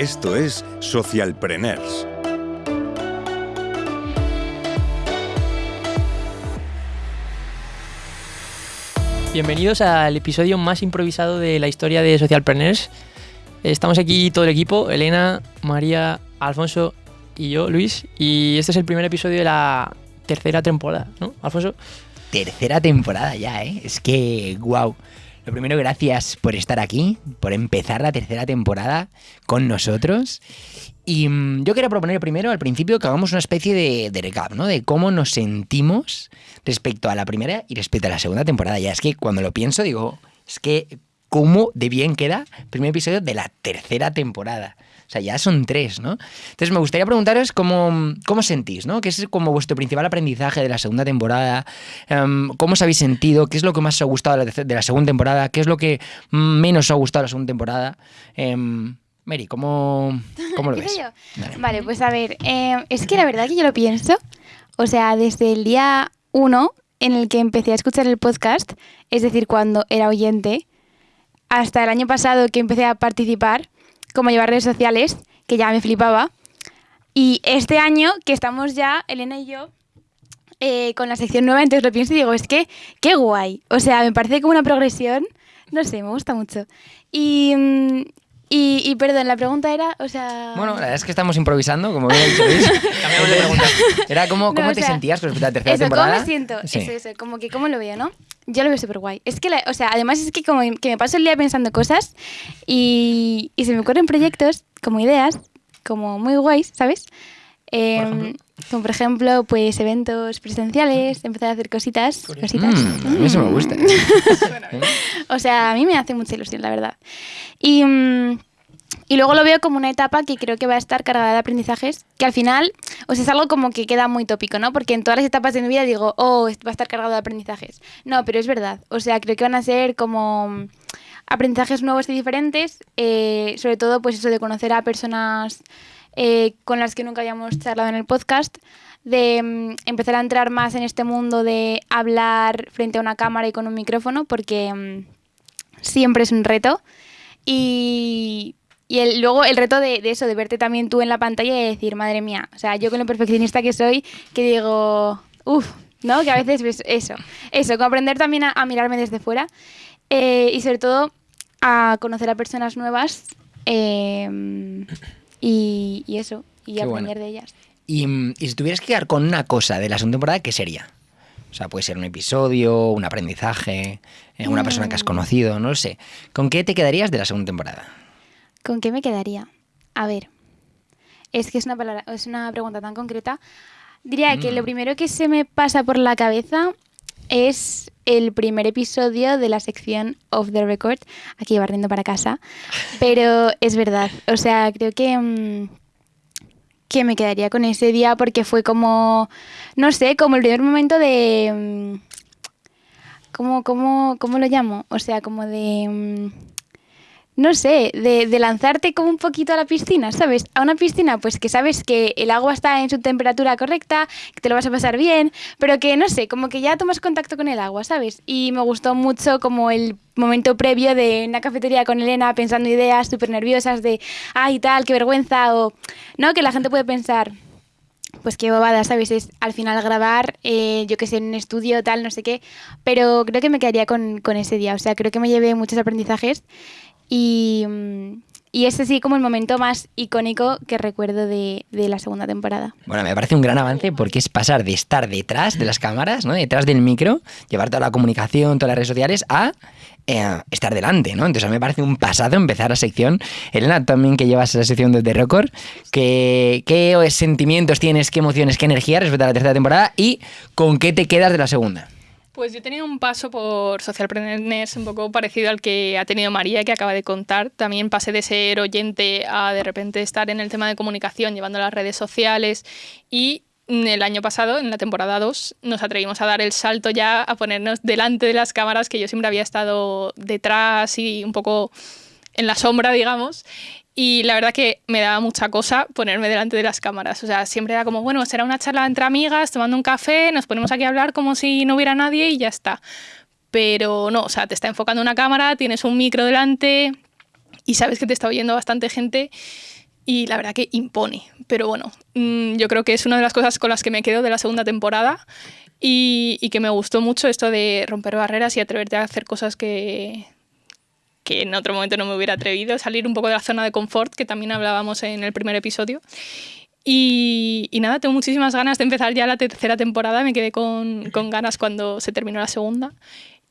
Esto es Socialpreneurs. Bienvenidos al episodio más improvisado de la historia de Socialpreneurs. Estamos aquí todo el equipo, Elena, María, Alfonso y yo, Luis, y este es el primer episodio de la tercera temporada, ¿no, Alfonso? Tercera temporada ya, ¿eh? Es que, wow. Primero, gracias por estar aquí, por empezar la tercera temporada con nosotros. Y mm, yo quería proponer primero, al principio, que hagamos una especie de, de recap, ¿no? De cómo nos sentimos respecto a la primera y respecto a la segunda temporada. Ya es que cuando lo pienso, digo, es que cómo de bien queda el primer episodio de la tercera temporada. O sea, ya son tres, ¿no? Entonces me gustaría preguntaros cómo, cómo sentís, ¿no? ¿Qué es como vuestro principal aprendizaje de la segunda temporada? Em, ¿Cómo os habéis sentido? ¿Qué es lo que más os ha gustado de la, segunda temporada? ¿Qué es lo que menos os ha gustado de la segunda temporada? Em, Mary, ¿cómo, cómo lo ves? Dale. Vale, pues a ver, eh, es que la verdad que yo lo pienso, o sea, desde el día uno en el que empecé a escuchar el podcast, es decir, cuando era oyente, hasta el año pasado que empecé a participar, como llevar redes sociales, que ya me flipaba, y este año que estamos ya, Elena y yo, eh, con la sección nueva, entonces lo pienso y digo, es que qué guay, o sea, me parece como una progresión, no sé, me gusta mucho. Y, mm, y, y perdón, la pregunta era, o sea... Bueno, la verdad es que estamos improvisando, como bien dicho Luis. Cambiamos de pregunta. Era como, No, ¿cómo te sea, sentías con respecto a la tercera Eso, temporada? ¿cómo me siento? Sí. Eso, eso, como que cómo lo veo, ¿no? Yo lo veo súper guay. Es que, la- o sea, además es que como que me paso el día pensando cosas y, y se me ocurren proyectos, como ideas, como muy guays, ¿sabes? Ejemplo? como por ejemplo, pues eventos presenciales, empezar a hacer cositas, cositas. Mm, a mí eso me gusta. O sea, a mí me hace mucha ilusión, la verdad. Y, mm, y luego lo veo como una etapa que creo que va a estar cargada de aprendizajes, que al final, o sea, es algo como que queda muy tópico, ¿no? Porque en todas las etapas de mi vida digo, oh, va a estar cargado de aprendizajes. No, pero es verdad. O sea, creo que van a ser como mm, aprendizajes nuevos y diferentes, eh, sobre todo pues eso de conocer a personas eh, con las que nunca habíamos charlado en el podcast, de mm, empezar a entrar más en este mundo de hablar frente a una cámara y con un micrófono, porque mm, siempre es un reto. Y, y el- luego el reto de, de eso, de verte también tú en la pantalla y decir, madre mía, o sea, yo con lo perfeccionista que soy, que digo, uff, ¿no? Que a veces ves eso, eso, aprender también a, a mirarme desde fuera eh, y sobre todo a conocer a personas nuevas eh, y, y eso, y Qué aprender bueno. de ellas. Y, mm, y si tuvieras que quedar con una cosa de la segunda temporada, ¿qué sería? O sea, puede ser un episodio, un aprendizaje, eh, una persona que has Mm. conocido, no lo sé. ¿Con qué te quedarías de la segunda temporada? ¿Con qué me quedaría? A ver, es que es una, palabra, es una pregunta tan concreta. Diría que Mm. lo primero que se me pasa por la cabeza es el primer episodio de la sección Off the Record, aquí barriendo para casa, pero es verdad, o sea, creo que, mm, que me quedaría con ese día porque fue como, no sé, como el primer momento de... mm, ¿Cómo, cómo, cómo lo llamo? O sea, como de... mm, no sé, de, lanzarte como un poquito a la piscina, ¿sabes? A una piscina, pues que sabes que el agua está en su temperatura correcta, que te lo vas a pasar bien, pero que no sé, como que ya tomas contacto con el agua, ¿sabes? Y me gustó mucho como el momento previo de una cafetería con Elena pensando ideas súper nerviosas de, ay, tal, qué vergüenza, o, ¿no? Que la gente puede pensar, pues qué bobada, ¿sabes? Es al final grabar, eh, yo que sé, en un estudio, tal, no sé qué. Pero creo que me quedaría con, con ese día. O sea, creo que me llevé muchos aprendizajes. Y, y ese sí como el momento más icónico que recuerdo de, de la segunda temporada. Bueno, me parece un gran avance porque es pasar de estar detrás de las cámaras, ¿no? Detrás del micro, llevar toda la comunicación, todas las redes sociales, a eh, estar delante, ¿no? Entonces a mí me parece un pasado empezar la sección. Elena, también que llevas esa sección de The Record, ¿qué, ¿qué sentimientos tienes, qué emociones, qué energía respecto a la tercera temporada y con qué te quedas de la segunda? Pues yo he tenido un paso por Socialpreneurs un poco parecido al que ha tenido María, que acaba de contar. También pasé de ser oyente a de repente estar en el tema de comunicación, llevando las redes sociales. Y mm, el año pasado, en la temporada 2, nos atrevimos a dar el salto ya a ponernos delante de las cámaras, que yo siempre había estado detrás y un poco en la sombra, digamos. Y la verdad que me daba mucha cosa ponerme delante de las cámaras. O sea, siempre era como, bueno, será una charla entre amigas, tomando un café, nos ponemos aquí a hablar como si no hubiera nadie y ya está. Pero no, o sea, te está enfocando una cámara, tienes un micro delante y sabes que te está oyendo bastante gente. y la verdad que impone. Pero bueno, mm, yo creo que es una de las cosas con las que me quedo de la segunda temporada y, y que me gustó mucho esto de romper barreras y atreverte a hacer cosas que, que en otro momento no me hubiera atrevido, salir un poco de la zona de confort, que también hablábamos en el primer episodio. Y, y nada, tengo muchísimas ganas de empezar ya la tercera temporada, me quedé con, con ganas cuando se terminó la segunda.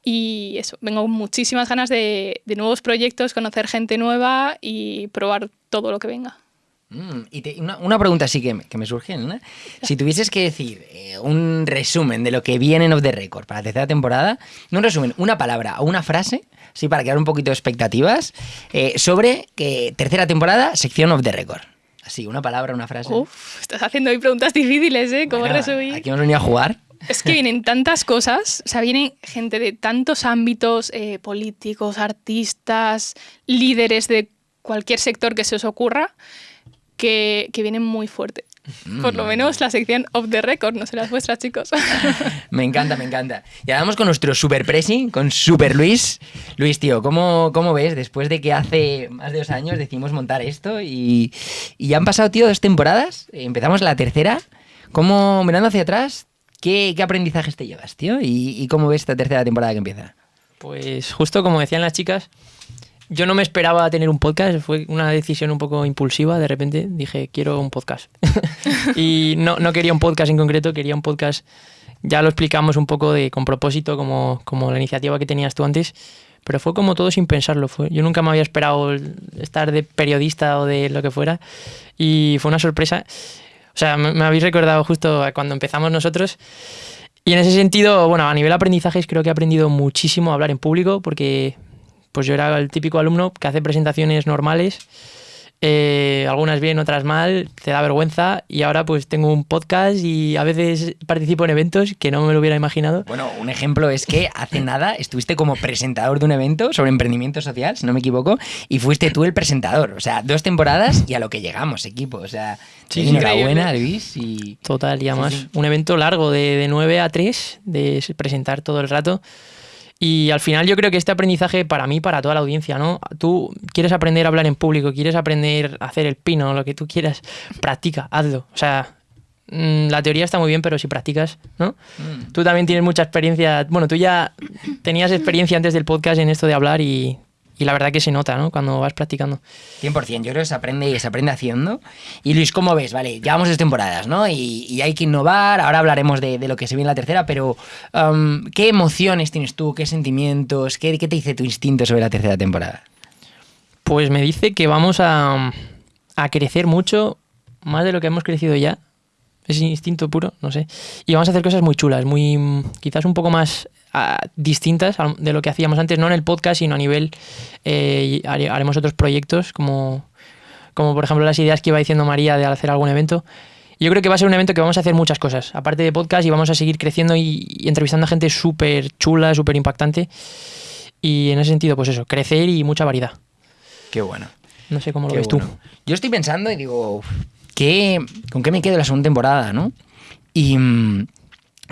Y eso, vengo con muchísimas ganas de, de nuevos proyectos, conocer gente nueva y probar todo lo que venga. Mm, y te- una, una pregunta sí que que me surge, ¿no? Si tuvieses que decir eh, un resumen de lo que viene en Off the Record para la tercera temporada, no un resumen, una palabra o una frase, sí, para crear un poquito de expectativas, eh, sobre que tercera temporada, sección Off the Record. Así, una palabra, una frase. Uf, estás haciendo hoy preguntas difíciles, ¿eh? ¿Cómo Bueno, resumir? Aquí hemos venido a jugar. Es que vienen tantas cosas, o sea, vienen gente de tantos ámbitos, eh, políticos, artistas, líderes de cualquier sector que se os ocurra, que, que vienen muy fuerte. Por lo menos la sección of the record, no las vuestras, chicos. Me encanta, me encanta. Y ahora vamos con nuestro super pressing, con Super Luis. Luis, tío, ¿cómo, ¿cómo ves después de que hace más de dos años decidimos montar esto y, y ya han pasado, tío, dos temporadas? Empezamos la tercera. ¿Cómo, mirando hacia atrás, qué, qué aprendizajes te llevas, tío? ¿Y, y cómo ves esta tercera temporada que empieza? Pues justo como decían las chicas, yo no me esperaba tener un podcast, fue una decisión un poco impulsiva, de repente dije, quiero un podcast. y no, no quería un podcast en concreto, quería un podcast, ya lo explicamos un poco de con propósito, como, como la iniciativa que tenías tú antes, pero fue como todo sin pensarlo. Yo nunca me había esperado estar de periodista o de lo que fuera y fue una sorpresa. O sea, me, me habéis recordado justo cuando empezamos nosotros. Y en ese sentido, bueno, a nivel aprendizajes creo que he aprendido muchísimo a hablar en público porque pues yo era el típico alumno que hace presentaciones normales, eh, algunas bien, otras mal, te da vergüenza y ahora pues tengo un podcast y a veces participo en eventos que no me lo hubiera imaginado. Bueno, un ejemplo es que hace nada estuviste como presentador de un evento sobre emprendimiento social, si no me equivoco, y fuiste tú el presentador. O sea, dos temporadas y a lo que llegamos, equipo. O sea, Sí, sí, enhorabuena. Luis. Y... Total, y además sí. un evento largo de, de 9 a 3, de presentar todo el rato. Y al final yo creo que este aprendizaje para mí, para toda la audiencia, ¿no? Tú quieres aprender a hablar en público, quieres aprender a hacer el pino, lo que tú quieras, practica, hazlo. O sea, mm, la teoría está muy bien, pero si practicas, ¿no? Mm. Tú también tienes mucha experiencia, bueno, tú ya tenías experiencia antes del podcast en esto de hablar y, y la verdad que se nota, ¿no? Cuando vas practicando. 100%, yo creo que se aprende, se aprende haciendo. Y Luis, ¿cómo ves? Vale, llevamos dos temporadas, ¿no? Y, y hay que innovar, ahora hablaremos de, de lo que se viene en la tercera, pero um, ¿qué emociones tienes tú? ¿Qué sentimientos? ¿Qué, ¿Qué te dice tu instinto sobre la tercera temporada? Pues me dice que vamos a, a crecer mucho, más de lo que hemos crecido ya. Es instinto puro, no sé. Y vamos a hacer cosas muy chulas, muy quizás un poco más ah, distintas de lo que hacíamos antes, no en el podcast, sino a nivel... eh, haremos otros proyectos, como, como por ejemplo las ideas que iba diciendo María de hacer algún evento. Yo creo que va a ser un evento que vamos a hacer muchas cosas, aparte de podcast, y vamos a seguir creciendo y, y entrevistando a gente súper chula, súper impactante. Y en ese sentido, pues eso, crecer y mucha variedad. Qué bueno. No sé cómo lo Qué ves bueno. tú. Yo estoy pensando y digo, ¿qué, ¿con qué me quedo la segunda temporada, no? Y, mm,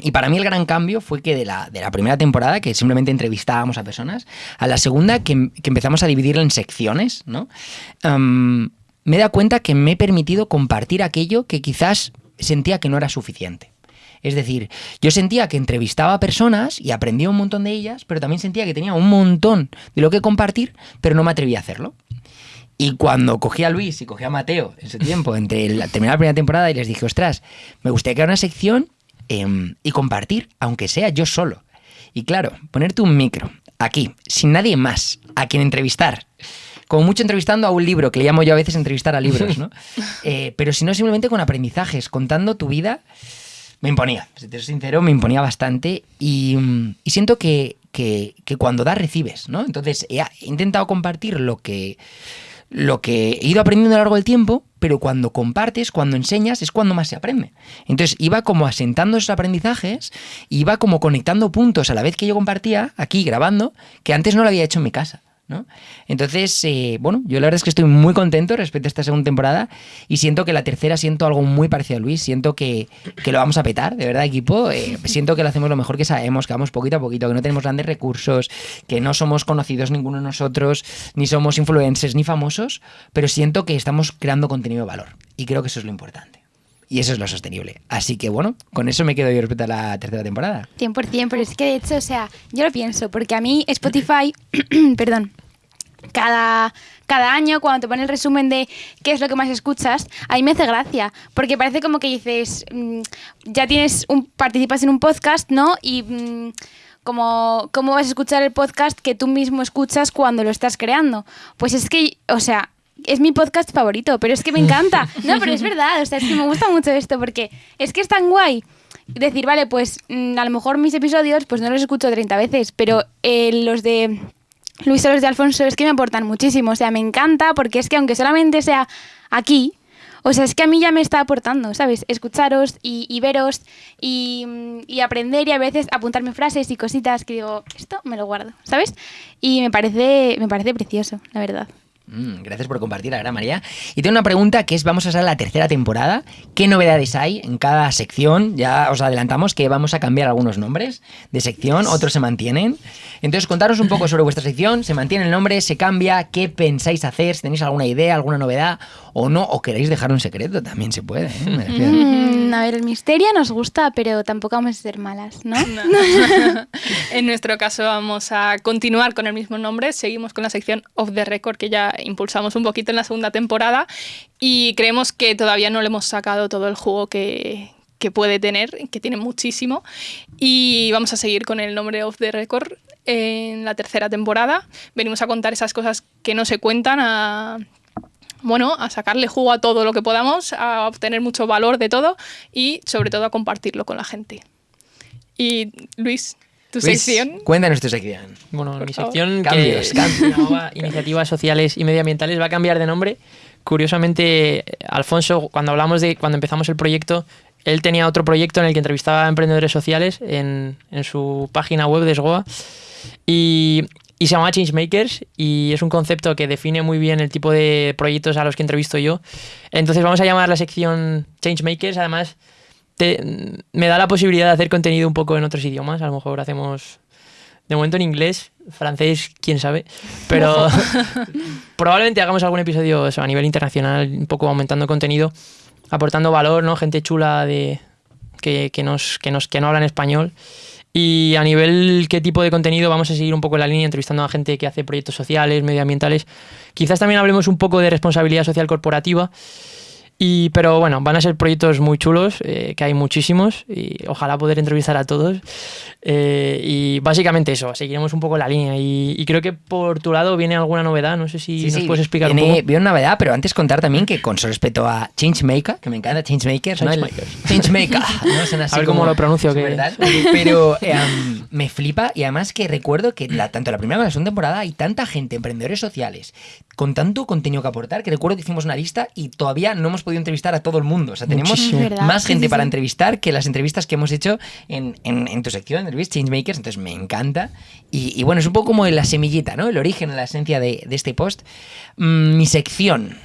y para mí el gran cambio fue que de la, de la primera temporada, que simplemente entrevistábamos a personas, a la segunda, que, empezamos a dividirla en secciones, ¿no? Me he dado cuenta que me he permitido compartir aquello que quizás sentía que no era suficiente. Es decir, yo sentía que entrevistaba a personas y aprendía un montón de ellas, pero también sentía que tenía un montón de lo que compartir, pero no me atrevía a hacerlo. Y cuando cogí a Luis y cogí a Mateo en ese tiempo, entre la, terminar la primera temporada, y les dije, ostras, me gustaría crear una sección em, y compartir, aunque sea yo solo. Y claro, ponerte un micro aquí, sin nadie más, a quien entrevistar. Como mucho entrevistando a un libro, que le llamo yo a veces entrevistar a libros, ¿no? Eh, pero si no, simplemente con aprendizajes, contando tu vida, me imponía. Si te soy sincero, me imponía bastante. Y, mm, y siento que, que- que cuando das, recibes, ¿no? Entonces, he, he intentado compartir lo que, lo que he ido aprendiendo a lo largo del tiempo, pero cuando compartes, cuando enseñas, es cuando más se aprende. Entonces iba como asentando esos aprendizajes, iba como conectando puntos a la vez que yo compartía, aquí grabando, que antes no lo había hecho en mi casa. ¿No? Entonces, eh, bueno, yo la verdad es que estoy muy contento respecto a esta segunda temporada y siento que la tercera siento algo muy parecido a Luis, siento que, que lo vamos a petar, de verdad, equipo. Eh, siento que lo hacemos lo mejor que sabemos, que vamos poquito a poquito, que no tenemos grandes recursos, que no somos conocidos ninguno de nosotros, ni somos influencers ni famosos, pero siento que estamos creando contenido de valor y creo que eso es lo importante. Y eso es lo sostenible. Así que bueno, con eso me quedo yo respecto a la tercera temporada. 100%, pero es que de hecho, o sea, yo lo pienso, porque a mí Spotify, perdón, cada, cada año cuando te pone el resumen de qué es lo que más escuchas, a mí me hace gracia, porque parece como que dices, mm, ya tienes un, participas en un podcast, ¿no? Y mm, como, ¿cómo vas a escuchar el podcast que tú mismo escuchas cuando lo estás creando? Pues es que, o sea, es mi podcast favorito, pero es que me encanta. No, pero es verdad, o sea, es que me gusta mucho esto porque es que es tan guay decir, vale, pues mm, a lo mejor mis episodios pues no los escucho 30 veces, pero eh, los de Luis o los de Alfonso es que me aportan muchísimo, o sea, me encanta porque es que aunque solamente sea aquí, o sea, es que a mí ya me está aportando, ¿sabes? Escucharos y, y veros y, mm, y aprender y a veces apuntarme frases y cositas que digo, esto me lo guardo, ¿sabes? Y me parece, me parece precioso, la verdad. Mm, gracias por compartir, la gran María. Y tengo una pregunta que es, vamos a hacer la tercera temporada. ¿Qué novedades hay en cada sección? Ya os adelantamos que vamos a cambiar algunos nombres de sección, otros se mantienen. Entonces, contaros un poco sobre vuestra sección. ¿Se mantiene el nombre? ¿Se cambia? ¿Qué pensáis hacer? Si tenéis alguna idea, alguna novedad o no, o queréis dejar un secreto, también se puede. ¿eh? Mm, a ver, el misterio nos gusta, pero tampoco vamos a ser malas, ¿no? en nuestro caso vamos a continuar con el mismo nombre, seguimos con la sección Off the Record que ya impulsamos un poquito en la segunda temporada y creemos que todavía no le hemos sacado todo el jugo que, que puede tener, que tiene muchísimo y vamos a seguir con el nombre Off the Record en la tercera temporada. Venimos a contar esas cosas que no se cuentan, a bueno, a sacarle jugo a todo lo que podamos, a obtener mucho valor de todo y sobre todo a compartirlo con la gente. Y Luis, tu Luis, sección. Cuéntanos tu sección. Bueno, Por mi favor. sección Cambios, que cambios. se llamaba Iniciativas Sociales y Medioambientales va a cambiar de nombre. Curiosamente, Alfonso, cuando hablamos de cuando empezamos el proyecto, él tenía otro proyecto en el que entrevistaba a emprendedores sociales en, en su página web de Sgoa y, y se llama Changemakers y es un concepto que define muy bien el tipo de proyectos a los que entrevisto yo. Entonces vamos a llamar la sección Changemakers. Además, te- me da la posibilidad de hacer contenido un poco en otros idiomas. A lo mejor hacemos de momento en inglés, francés, quién sabe. Pero probablemente hagamos algún episodio eso, a nivel internacional, un poco aumentando contenido, aportando valor, ¿no? Gente chula de que, que nos, que, nos, que no hablan español. Y a nivel qué tipo de contenido vamos a seguir un poco la línea entrevistando a gente que hace proyectos sociales, medioambientales. Quizás también hablemos un poco de responsabilidad social corporativa. Y, pero bueno, van a ser proyectos muy chulos, eh, que hay muchísimos, y ojalá poder entrevistar a todos. Eh, y básicamente eso, seguiremos un poco la línea. Y, y creo que por tu lado viene alguna novedad, no sé si nos puedes explicar viene, un poco. viene una novedad, pero antes contar también que con respecto a Changemaker, que me encanta Changemakers, ¿no? Changemaker, ¿no? Así A ver cómo como- lo pronuncio, que- ¿verdad? Pero eh, um, me flipa y además que recuerdo que la- tanto la primera como la segunda temporada hay tanta gente, emprendedores sociales, con tanto contenido que aportar, que recuerdo que hicimos una lista y todavía no hemos podido entrevistar a todo el mundo. O sea, tenemos Muchísimo. Más gente sí, para sí. entrevistar que las entrevistas que hemos hecho en, en- en tu sección, en Luis Changemakers, entonces me encanta. Y, y bueno, es un poco como la semillita, ¿no? El origen, la esencia de, de este post. Mm, mi sección.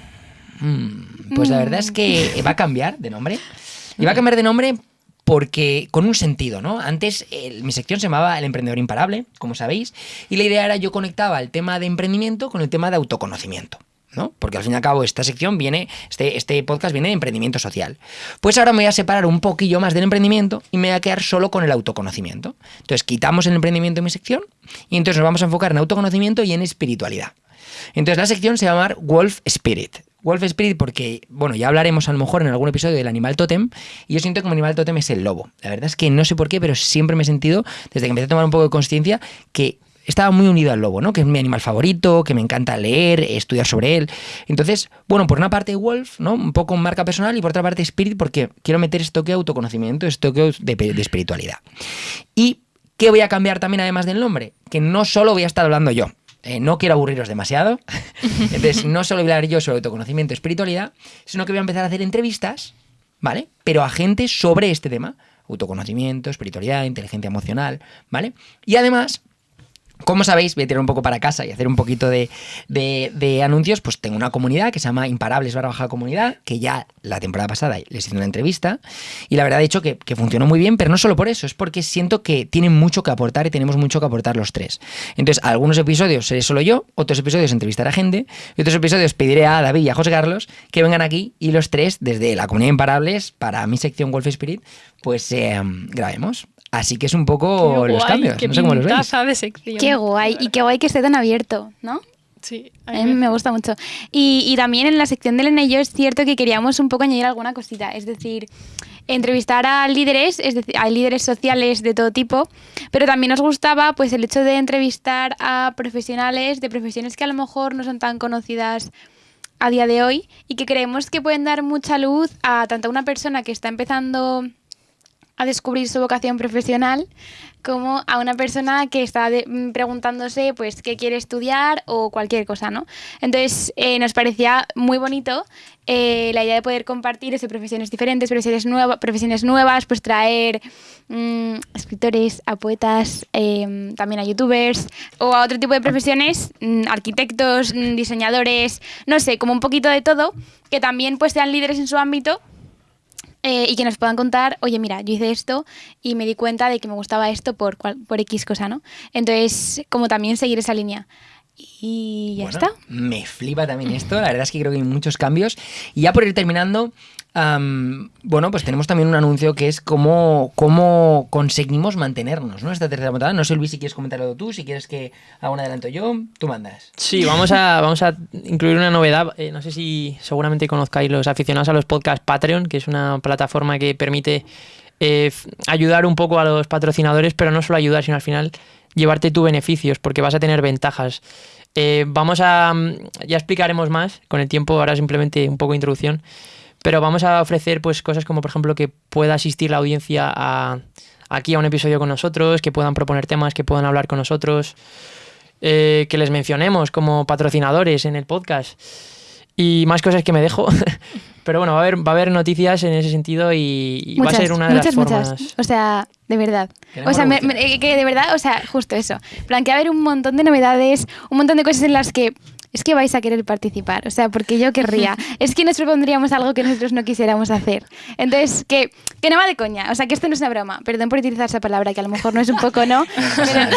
Mm, pues la verdad es que va a cambiar de nombre. Y va a cambiar de nombre porque con un sentido, ¿no? Antes el- mi sección se llamaba El emprendedor imparable, como sabéis, y la idea era yo conectaba el tema de emprendimiento con el tema de autoconocimiento. ¿No? Porque al fin y al cabo esta sección viene, este, este podcast viene de emprendimiento social. Pues ahora me voy a separar un poquillo más del emprendimiento y me voy a quedar solo con el autoconocimiento. Entonces quitamos el emprendimiento de mi sección y entonces nos vamos a enfocar en autoconocimiento y en espiritualidad. Entonces la sección se va a llamar Wolf Spirit. Wolf Spirit porque, bueno, ya hablaremos a lo mejor en algún episodio del animal tótem y yo siento que mi animal tótem es el lobo. La verdad es que no sé por qué, pero siempre me he sentido, desde que empecé a tomar un poco de conciencia, que estaba muy unido al lobo, ¿no? Que es mi animal favorito, que me encanta leer, estudiar sobre él. Entonces, bueno, por una parte Wolf, ¿no? Un poco marca personal y por otra parte Spirit porque quiero meter esto que autoconocimiento, esto que de, de espiritualidad. ¿Y qué voy a cambiar también además del nombre? Que no solo voy a estar hablando yo. Eh, no quiero aburriros demasiado. Entonces, no solo voy a hablar yo sobre autoconocimiento y espiritualidad, sino que voy a empezar a hacer entrevistas, ¿vale? Pero a gente sobre este tema. Autoconocimiento, espiritualidad, inteligencia emocional, ¿vale? Y además, Como sabéis, voy a tirar un poco para casa y hacer un poquito de, de- de anuncios. Pues tengo una comunidad que se llama Imparables barra baja comunidad, que ya la temporada pasada les hice una entrevista y la verdad he dicho que, que funcionó muy bien, pero no solo por eso, es porque siento que tienen mucho que aportar y tenemos mucho que aportar los tres. Entonces, algunos episodios seré solo yo, otros episodios entrevistaré a gente y otros episodios pediré a David y a José Carlos que vengan aquí y los tres, desde la comunidad Imparables, para mi sección Wolf Spirit, pues eh, grabemos. Así que es un poco Qué los guay, cambios. Qué no sé cómo los veis. pintaza de sección. Qué guay, y qué guay que esté tan abierto, ¿no? Sí, A mí me gusta mucho. Y, y también en la sección de Elena y yo es cierto que queríamos un poco añadir alguna cosita. Es decir, entrevistar a líderes, es decir, a líderes sociales de todo tipo, pero también nos gustaba pues el hecho de entrevistar a profesionales de profesiones que a lo mejor no son tan conocidas a día de hoy y que creemos que pueden dar mucha luz a tanto a una persona que está empezando a descubrir su vocación profesional como a una persona que está mm, preguntándose pues qué quiere estudiar o cualquier cosa, ¿no? Entonces eh, nos parecía muy bonito eh, la idea de poder compartir eso, profesiones diferentes, profesiones, profesiones nuevas, pues traer mm, escritores, a poetas, eh, también a youtubers o a otro tipo de profesiones, mm, arquitectos, diseñadores, no sé, como un poquito de todo, que también pues sean líderes en su ámbito eh, y que nos puedan contar, oye, mira, yo hice esto y me di cuenta de que me gustaba esto por, por X cosa, ¿no? Entonces, como también seguir esa línea. Y ya Bueno, está. Me flipa también esto. La verdad es que creo que hay muchos cambios. Y ya por ir terminando, bueno, pues tenemos también un anuncio que es cómo, cómo conseguimos mantenernos, ¿no? Esta tercera temporada. No sé, Luis, si quieres comentarlo tú, si quieres que haga un adelanto yo, tú mandas. Sí, vamos a, vamos a incluir una novedad. Eh, no sé si seguramente conozcáis los aficionados a los podcasts Patreon, que es una plataforma que permite eh, ayudar un poco a los patrocinadores, pero no solo ayudar, sino al final llevarte tú beneficios, porque vas a tener ventajas. Eh, vamos a. mm, Ya explicaremos más con el tiempo, ahora simplemente un poco de introducción. Pero vamos a ofrecer pues cosas como, por ejemplo, que pueda asistir la audiencia a, aquí a un episodio con nosotros, que puedan proponer temas, que puedan hablar con nosotros eh, que les mencionemos como patrocinadores en el podcast y más cosas que me dejo. Pero bueno, va a haber, va a haber noticias en ese sentido y, y va a ser una de muchas, las formas. muchas. O sea, de verdad. O sea, me- me- que de verdad, o sea, justo eso. Plan, que va a haber un montón de novedades, un montón de cosas en las que es que vais a querer participar. O sea, porque yo querría. es que nos propondríamos algo que nosotros no quisiéramos hacer. Entonces, que, que no va de coña. O sea, que esto no es una broma. Perdón por utilizar esa palabra, que a lo mejor no es un poco, ¿no? Pero-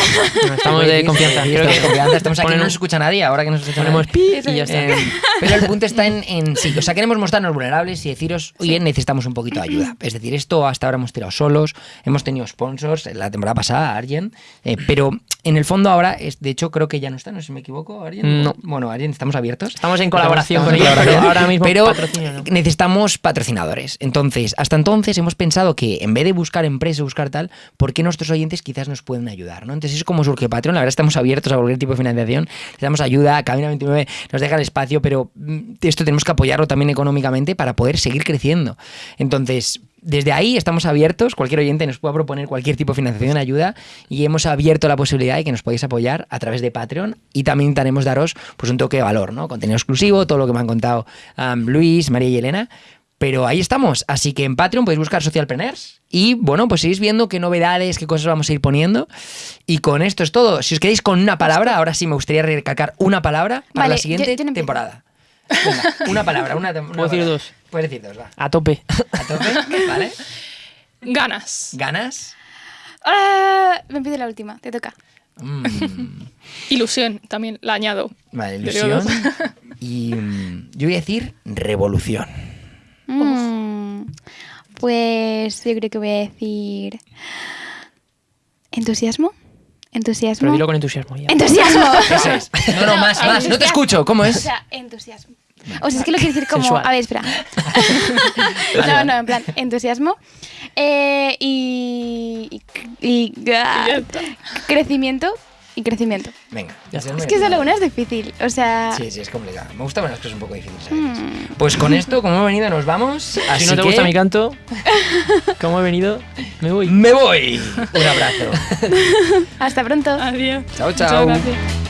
No, estamos de confianza. Sí, Creo estamos que de confianza. Estamos aquí, ponen no nos escucha nadie, ahora que nos ponemos nadie. pi y ya está. Eh, pero el punto está en, en sí, o sea, queremos mostrarnos vulnerables y deciros, oye, necesitamos un poquito de ayuda. Es decir, esto hasta ahora hemos tirado solos, hemos tenido sponsors, la temporada pasada, Arjen, eh, pero en el fondo ahora, es, de hecho, creo que ya no está, no sé si me equivoco, Arjen. No. Bueno, Arjen, estamos abiertos. Estamos en colaboración Estamos con ellos, pero ahora mismo Pero patrocinio no. necesitamos patrocinadores. Entonces, hasta entonces hemos pensado que en vez de buscar empresas, buscar tal, ¿por qué nuestros oyentes quizás nos pueden ayudar? ¿no? Entonces, es como surge Patreon. La verdad, estamos abiertos a cualquier tipo de financiación. Les damos ayuda. Cabina 29 nos deja el espacio, pero mm, esto tenemos que apoyarlo también económicamente para poder seguir creciendo. Entonces, desde ahí estamos abiertos, cualquier oyente nos pueda proponer cualquier tipo de financiación, ayuda, y hemos abierto la posibilidad de que nos podáis apoyar a través de Patreon y también intentaremos daros pues un toque de valor, ¿no? Contenido exclusivo, todo lo que me han contado um, Luis, María y Elena. Pero ahí estamos, así que en Patreon podéis buscar Socialpreneurs y bueno, pues seguís viendo qué novedades, qué cosas vamos a ir poniendo. Y con esto es todo. Si os quedáis con una palabra, ahora sí me gustaría recalcar una palabra para Vale, la siguiente yo- yo no empiezo. temporada. Venga, una palabra, una, una Puedo palabra. decir dos, va. A tope. A tope, ¿vale? Ganas. ¿Ganas? Ah, me pido la última, te toca. Mm, Ilusión, también la añado. vale, ilusión. Y mm, yo voy a decir revolución. Mm, pues yo creo que voy a decir. ¿Entusiasmo? ¿Entusiasmo? Pero dilo con entusiasmo. ya. ¡Entusiasmo! Eso es. No, no, más, más. No te escucho. ¿Cómo O es? sea, entusiasmo. O sea, es que lo quiero decir como. Sensual. A ver, espera. no, no, en plan, entusiasmo. Eh, y. y, y- está. crecimiento y crecimiento. Venga. Ya Es que solo una es difícil. O sea. Sí, sí, es complicado. Me gustan las cosas un poco difíciles. a veces. mm, Pues con esto, como hemos venido, nos vamos. Así Si no te que gusta mi canto, como he venido, me voy. me voy. Un abrazo. hasta pronto. Adiós. Chao, Muchas chao.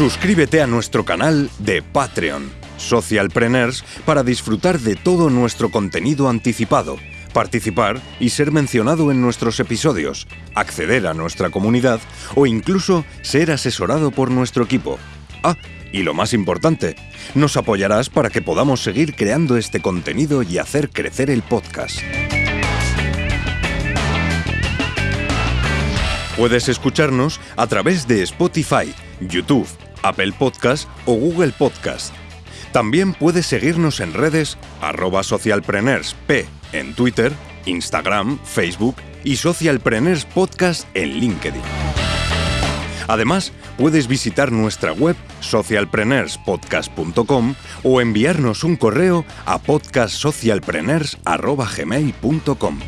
Suscríbete a nuestro canal de Patreon, Socialpreneurs, para disfrutar de todo nuestro contenido anticipado, participar y ser mencionado en nuestros episodios, acceder a nuestra comunidad o incluso ser asesorado por nuestro equipo. Ah, y lo más importante, nos apoyarás para que podamos seguir creando este contenido y hacer crecer el podcast. Puedes escucharnos a través de Spotify, YouTube, Apple Podcast o Google Podcast. También puedes seguirnos en redes arroba socialpreneursp en Twitter, Instagram, Facebook y Socialpreneurs Podcast en LinkedIn. Además, puedes visitar nuestra web socialpreneurspodcast.com o enviarnos un correo a podcastsocialpreneurs.gmail.com.